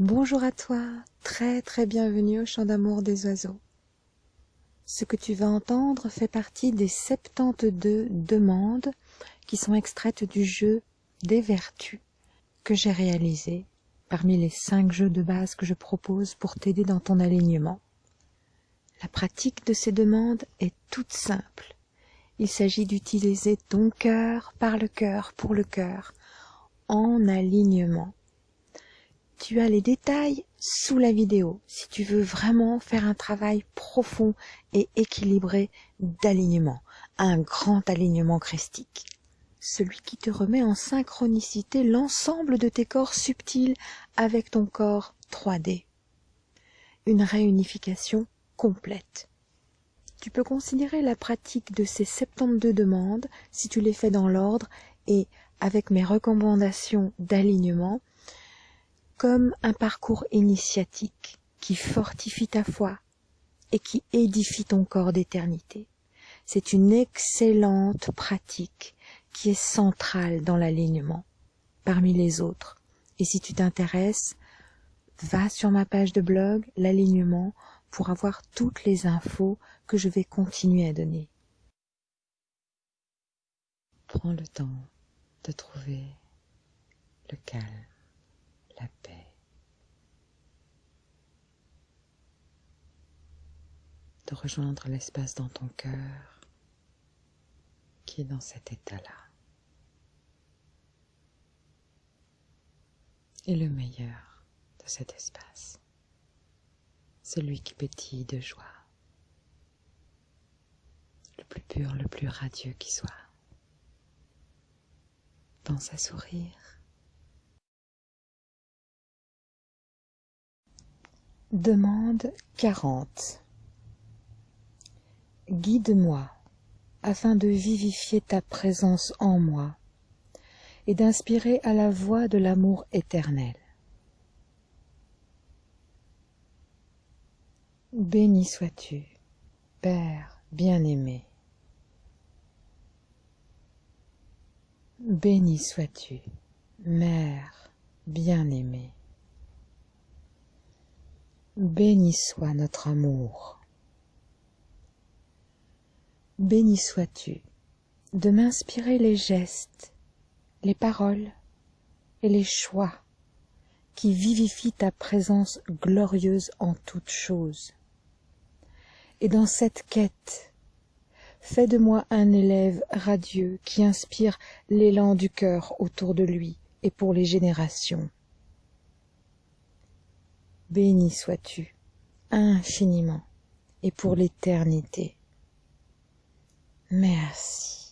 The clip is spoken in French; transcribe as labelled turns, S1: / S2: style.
S1: Bonjour à toi, très très bienvenue au chant d'amour des oiseaux. Ce que tu vas entendre fait partie des 72 demandes qui sont extraites du jeu des vertus que j'ai réalisé parmi les cinq jeux de base que je propose pour t'aider dans ton alignement. La pratique de ces demandes est toute simple. Il s'agit d'utiliser ton cœur par le cœur pour le cœur, en alignement tu as les détails sous la vidéo si tu veux vraiment faire un travail profond et équilibré d'alignement, un grand alignement christique. Celui qui te remet en synchronicité l'ensemble de tes corps subtils avec ton corps 3D. Une réunification complète. Tu peux considérer la pratique de ces 72 demandes, si tu les fais dans l'ordre et avec mes recommandations d'alignement, comme un parcours initiatique qui fortifie ta foi et qui édifie ton corps d'éternité. C'est une excellente pratique qui est centrale dans l'alignement parmi les autres. Et si tu t'intéresses, va sur ma page de blog, l'alignement, pour avoir toutes les infos que je vais continuer à donner. Prends le temps de trouver le calme la paix. De rejoindre l'espace dans ton cœur qui est dans cet état-là. Et le meilleur de cet espace, celui qui pétille de joie, le plus pur, le plus radieux qui soit. Pense à sourire Demande quarante. Guide-moi afin de vivifier ta présence en moi et d'inspirer à la voix de l'amour éternel. Béni sois-tu, Père bien-aimé. Béni sois-tu, Mère bien-aimée. Béni soit notre amour. Béni sois-tu de m'inspirer les gestes, les paroles et les choix qui vivifient ta présence glorieuse en toutes choses. Et dans cette quête, fais de moi un élève radieux qui inspire l'élan du cœur autour de lui et pour les générations béni sois-tu infiniment et pour l'éternité. Merci.